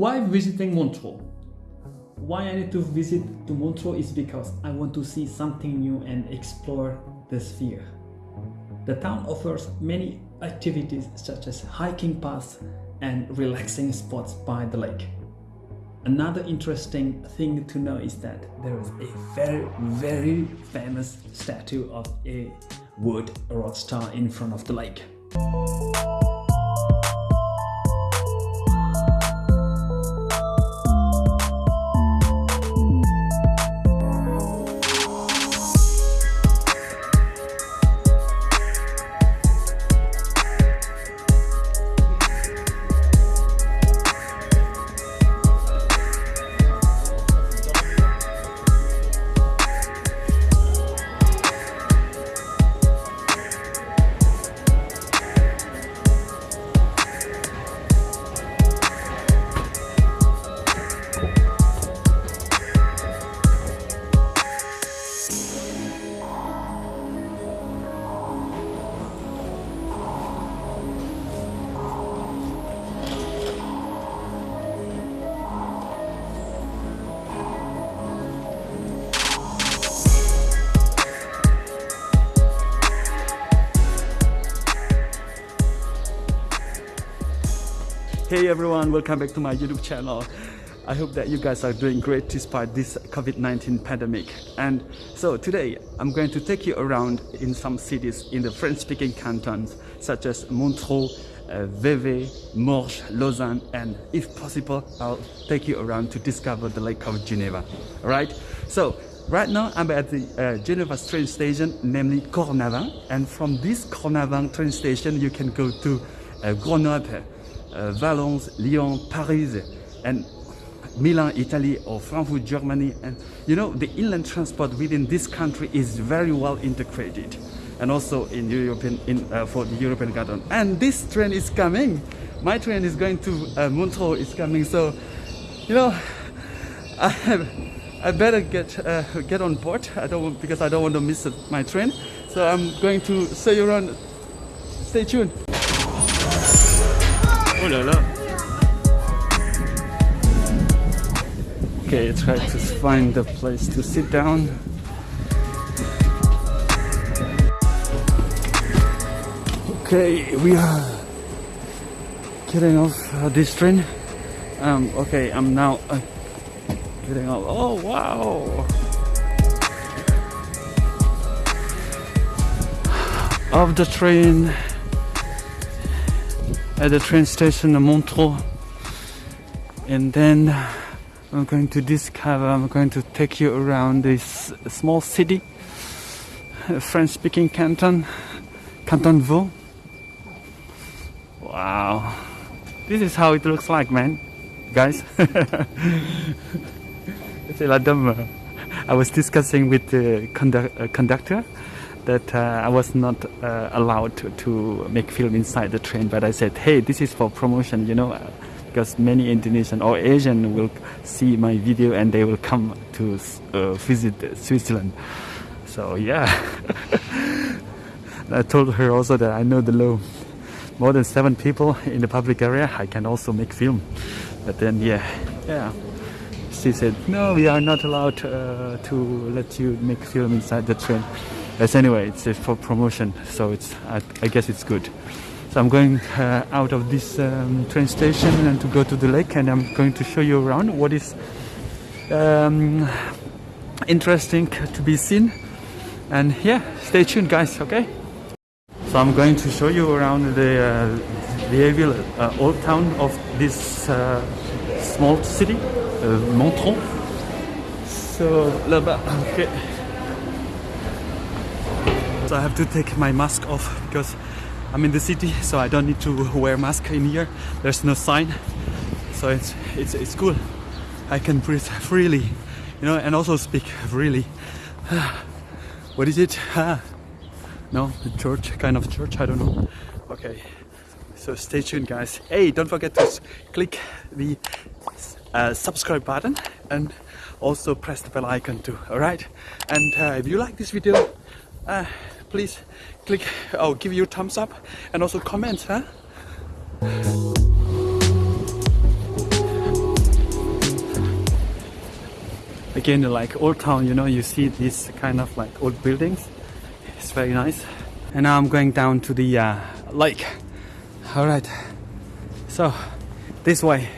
Why visiting Montreux? Why I need to visit to Montreux is because I want to see something new and explore the sphere. The town offers many activities such as hiking paths and relaxing spots by the lake. Another interesting thing to know is that there is a very very famous statue of a wood rock star in front of the lake. Hey everyone, welcome back to my YouTube channel. I hope that you guys are doing great despite this COVID-19 pandemic. And so today I'm going to take you around in some cities in the French-speaking cantons such as Montreux, uh, Vevey, Morges, Lausanne, and if possible, I'll take you around to discover the Lake of Geneva. Alright? So Right now, I'm at the uh, Geneva train station, namely Cornavin, and from this Cornavin train station, you can go to uh, Grenoble, uh, Valence, Lyon, Paris, and Milan, Italy, or Frankfurt, Germany. And you know, the inland transport within this country is very well integrated, and also in European in uh, for the European Garden. And this train is coming. My train is going to uh, Montreux. Is coming. So, you know, I. I better get uh, get on board. I don't because I don't want to miss my train. So I'm going to see you around. Stay tuned. Oh là là. Okay, try to find a place to sit down. Okay, we are getting off uh, this train. Um, okay, I'm now uh, getting off. Oh wow! Of the train at the train station Montreux. And then I'm going to discover I'm going to take you around this small city French speaking canton Canton Vaud. Wow. This is how it looks like man. Guys. Dame I was discussing with the condu uh, conductor that uh, I was not uh, allowed to, to, make film inside the train but I said hey this is for promotion you know because many Indonesian or Asian will see my video and they will come to uh, visit Switzerland. So yeah. I told her also that I know the law more than seven people in the public area. I can also make film. But then yeah yeah. She said no we are not allowed uh, to let you make film inside the train but anyway it's for promotion so it's I, I, guess it's good. So I'm going uh, out of this um, train station and to go to the lake and I'm going to show you around what is um, interesting to be seen. And yeah stay tuned guys okay? So I'm going to show you around the uh, Vieilleville uh, old town of this uh, small city uh, Montreux so là-bas okay so I have to take my mask off because I'm in the city so I don't need to wear mask in here. There's no sign so it's it's, it's cool. I can breathe freely you know and also speak freely. What is it? No the church kind of church I don't know. Okay so stay tuned guys. Hey don't forget to click the uh, subscribe button and also press the bell icon too all right and uh, if you like this video uh, please click or give you thumbs up and also comment huh? Again like old town you know you see these kind of like old buildings. It's very nice. And now I'm going down to the uh, lake. All right. So this way.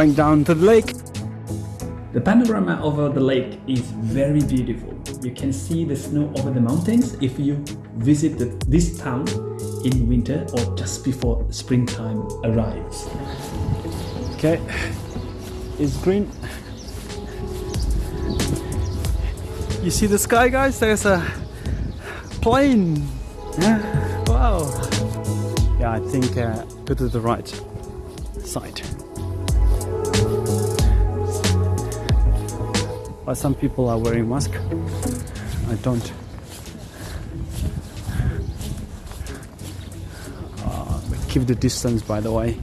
Going down to the lake. The panorama over the lake is very beautiful. You can see the snow over the mountains if you visit the, this town in winter or just before springtime arrives. Okay, it's green. You see the sky guys? There's a plane. Yeah. Wow. Yeah, I think uh, go to the right side. But some people are wearing mask. I don't. Uh, keep the distance by the way.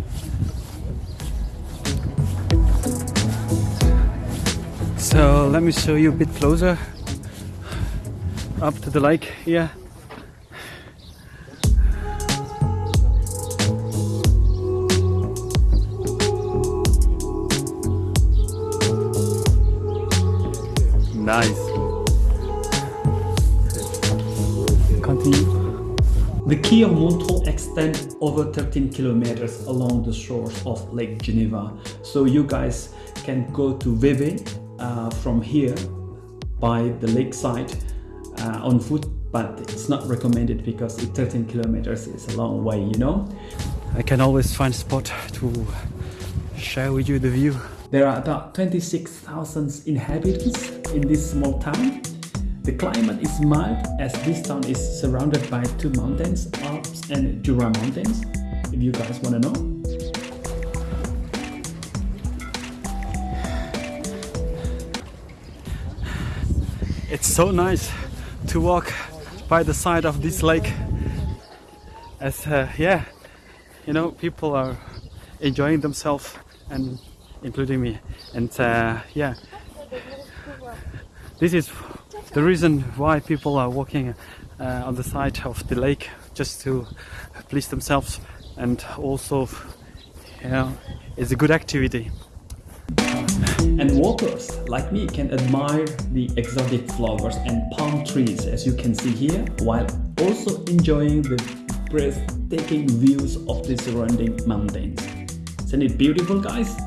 So let me show you a bit closer. Up to the lake here Of Montreux extends over 13 kilometers along the shores of Lake Geneva. So you guys can go to Vevey uh, from here by the lakeside uh, on foot but it's not recommended because 13 kilometers is a long way you know I can always find a spot to share with you the view there are about 26,000 inhabitants in this small town. The climate is mild as this town is surrounded by two mountains, Alps and Jura mountains, if you guys want to know. It's so nice to walk by the side of this lake. As uh, yeah you know people are enjoying themselves and including me. And uh, yeah. This is the reason why people are walking uh, on the side of the lake just to please themselves and also you know it's a good activity. And walkers like me can admire the exotic flowers and palm trees as you can see here while also enjoying the breathtaking views of the surrounding mountains. Isn't it beautiful guys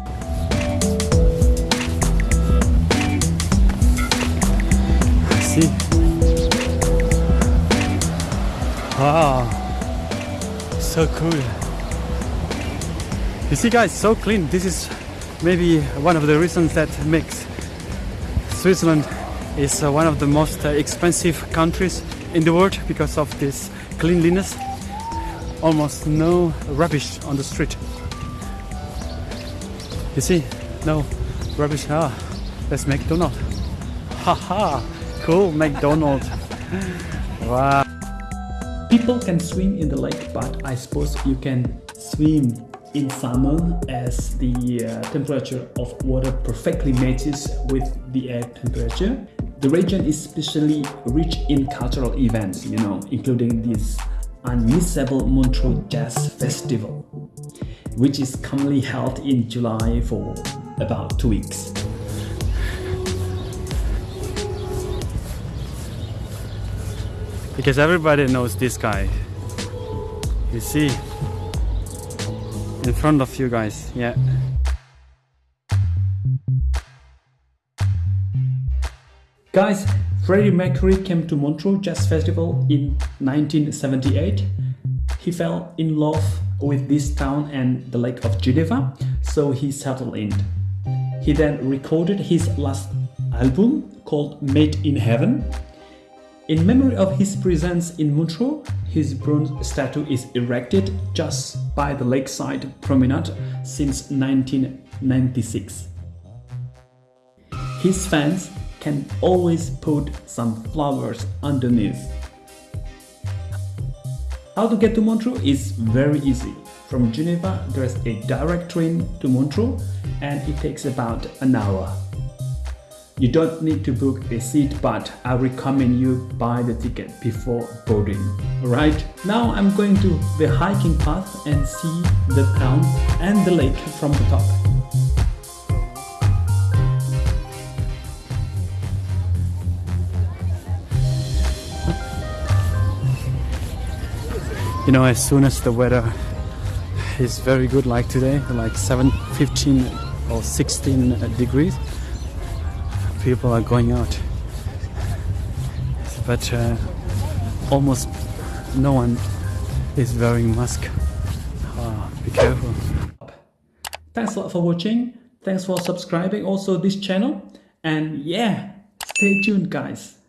see wow so cool. You see guys so clean. This is maybe one of the reasons that makes Switzerland is uh, one of the most uh, expensive countries in the world because of this cleanliness. Almost no rubbish on the street. You see? No rubbish. Ah that's McDonald's. Haha cool McDonald's. wow. People can swim in the lake, but I suppose you can swim in summer as the uh, temperature of water perfectly matches with the air temperature. The region is especially rich in cultural events, you know, including this unmissable Montreux Jazz Festival, which is commonly held in July for about two weeks. Because everybody knows this guy. You see? In front of you guys yeah. Guys Freddie Mercury came to Montreux Jazz Festival in 1978 he fell in love with this town and the Lake of Geneva so he settled in. He then recorded his last album called Made in Heaven in memory of his presence in Montreux, his bronze statue is erected just by the lakeside promenade since 1996. His fans can always put some flowers underneath. How to get to Montreux is very easy. From Geneva, there's a direct train to Montreux and it takes about an hour. You don't need to book a seat but I recommend you buy the ticket before boarding. Alright, now I'm going to the hiking path and see the town and the lake from the top. You know, as soon as the weather is very good like today, like 7, 15 or 16 degrees, people are going out. But uh, almost no one is wearing mask. Uh, be careful. Thanks a lot for watching. Thanks for subscribing also this channel. And yeah, stay tuned guys.